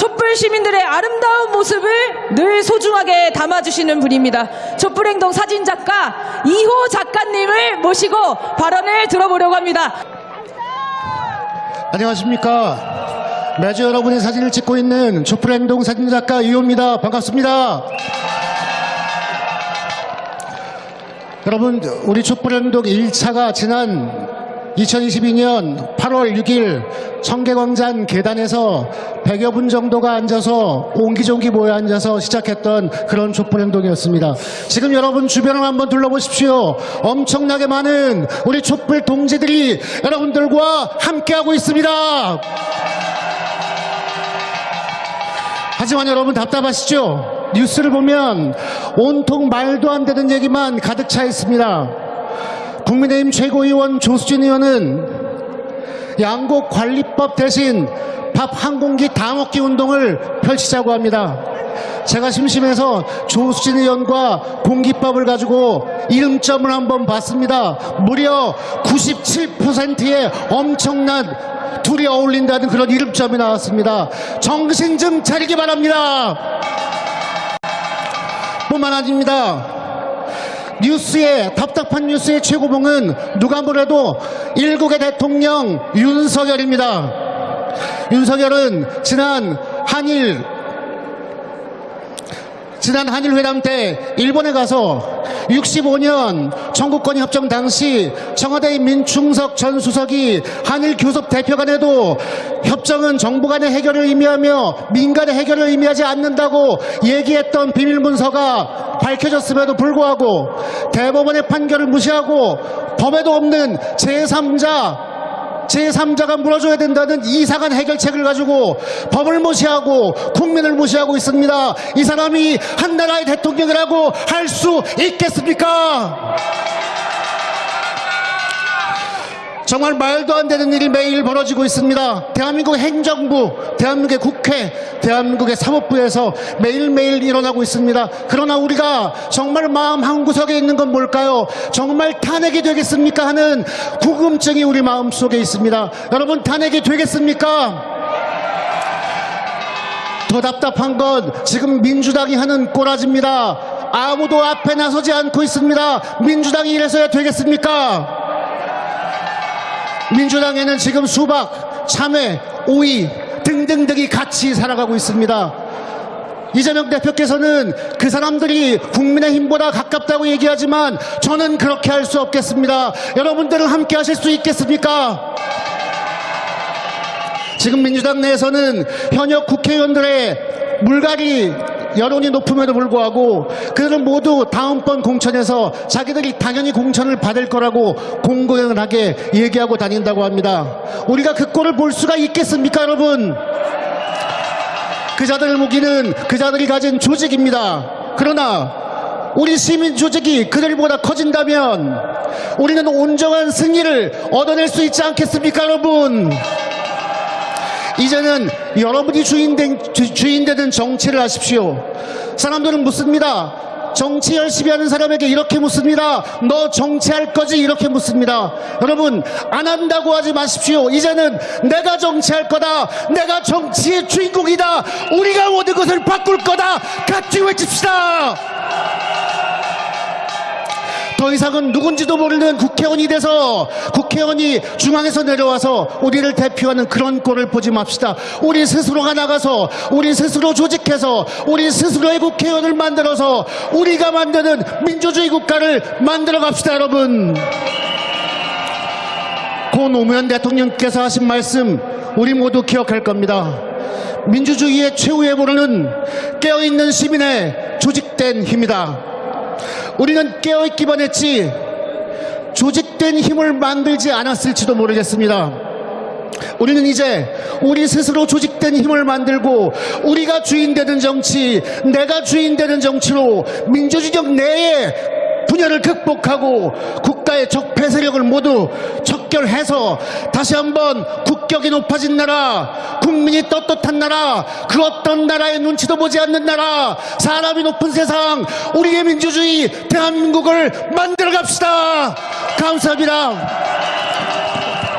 촛불 시민들의 아름다운 모습을 늘 소중하게 담아주시는 분입니다. 촛불행동 사진작가 이호 작가님을 모시고 발언을 들어보려고 합니다. 안녕하십니까. 매주 여러분의 사진을 찍고 있는 촛불행동 사진작가 이호입니다. 반갑습니다. 여러분, 우리 촛불행동 1차가 지난 2022년 8월 6일 청계광장 계단에서 100여 분 정도가 앉아서 옹기종기 모여 앉아서 시작했던 그런 촛불 행동이었습니다. 지금 여러분 주변을 한번 둘러보십시오. 엄청나게 많은 우리 촛불 동지들이 여러분들과 함께하고 있습니다. 하지만 여러분 답답하시죠? 뉴스를 보면 온통 말도 안 되는 얘기만 가득 차 있습니다. 국민의힘 최고위원 조수진 의원은 양곡 관리법 대신 밥 한 공기 다 먹기 운동을 펼치자고 합니다. 제가 심심해서 조수진 의원과 공기밥을 가지고 이름점을 한번 봤습니다. 무려 97%의 엄청난 둘이 어울린다는 그런 이름점이 나왔습니다. 정신 좀 차리기 바랍니다. 뿐만 아닙니다. 뉴스의 답답한 뉴스의 최고봉은 누가 뭐래도 일국의 대통령 윤석열입니다. 윤석열은 지난 한일 지난 한일 회담 때 일본에 가서 65년 청구권 협정 당시 청와대 민충석 전 수석이 한일 교섭 대표 간에도 협정은 정부 간의 해결을 의미하며 민간의 해결을 의미하지 않는다고 얘기했던 비밀 문서가 밝혀졌음에도 불구하고 대법원의 판결을 무시하고 법에도 없는 제3자 제3자가 물어줘야 된다는 이상한 해결책을 가지고 법을 무시하고 국민을 무시하고 있습니다. 이 사람이 한 나라의 대통령이라고 할 수 있겠습니까? 정말 말도 안 되는 일이 매일 벌어지고 있습니다. 대한민국 행정부, 대한민국의 국회, 대한민국의 사법부에서 매일매일 일어나고 있습니다. 그러나 우리가 정말 마음 한구석에 있는 건 뭘까요? 정말 탄핵이 되겠습니까? 하는 궁금증이 우리 마음속에 있습니다. 여러분 탄핵이 되겠습니까? 더 답답한 건 지금 민주당이 하는 꼬라지입니다. 아무도 앞에 나서지 않고 있습니다. 민주당이 이래서야 되겠습니까? 민주당에는 지금 수박, 참외, 오이 등등등이 같이 살아가고 있습니다. 이재명 대표께서는 그 사람들이 국민의힘보다 가깝다고 얘기하지만 저는 그렇게 할 수 없겠습니다. 여러분들은 함께 하실 수 있겠습니까? 지금 민주당 내에서는 현역 국회의원들의 물갈이 여론이 높음에도 불구하고 그들은 모두 다음번 공천에서 자기들이 당연히 공천을 받을 거라고 공공연하게 얘기하고 다닌다고 합니다. 우리가 그 꼴을 볼 수가 있겠습니까, 여러분? 그자들 무기는 그자들이 가진 조직입니다. 그러나 우리 시민 조직이 그들보다 커진다면 우리는 온전한 승리를 얻어낼 수 있지 않겠습니까, 여러분? 이제는 여러분이 주인된, 주, 주인 되는 정치를 하십시오. 사람들은 묻습니다. 정치 열심히 하는 사람에게 이렇게 묻습니다. 너 정치할 거지? 이렇게 묻습니다. 여러분, 안 한다고 하지 마십시오. 이제는 내가 정치할 거다. 내가 정치의 주인공이다. 우리가 모든 것을 바꿀 거다. 같이 외칩시다. 더 이상은 누군지도 모르는 국회의원이 돼서 국회의원이 중앙에서 내려와서 우리를 대표하는 그런 꼴을 보지 맙시다. 우리 스스로가 나가서 우리 스스로 조직해서 우리 스스로의 국회의원을 만들어서 우리가 만드는 민주주의 국가를 만들어 갑시다, 여러분. 고 노무현 대통령께서 하신 말씀 우리 모두 기억할 겁니다. 민주주의의 최후의 보루는 깨어있는 시민의 조직된 힘이다. 우리는 깨어있기만 했지 조직된 힘을 만들지 않았을지도 모르겠습니다. 우리는 이제 우리 스스로 조직된 힘을 만들고 우리가 주인 되는 정치, 내가 주인 되는 정치로 민주주의적 내에 분열을 극복하고 국가의 적폐 세력을 모두 척결해서 다시 한번 국격이 높아진 나라, 국민이 떳떳한 나라, 그 어떤 나라의 눈치도 보지 않는 나라, 사람이 높은 세상, 우리의 민주주의 대한민국을 만들어 갑시다. 감사합니다.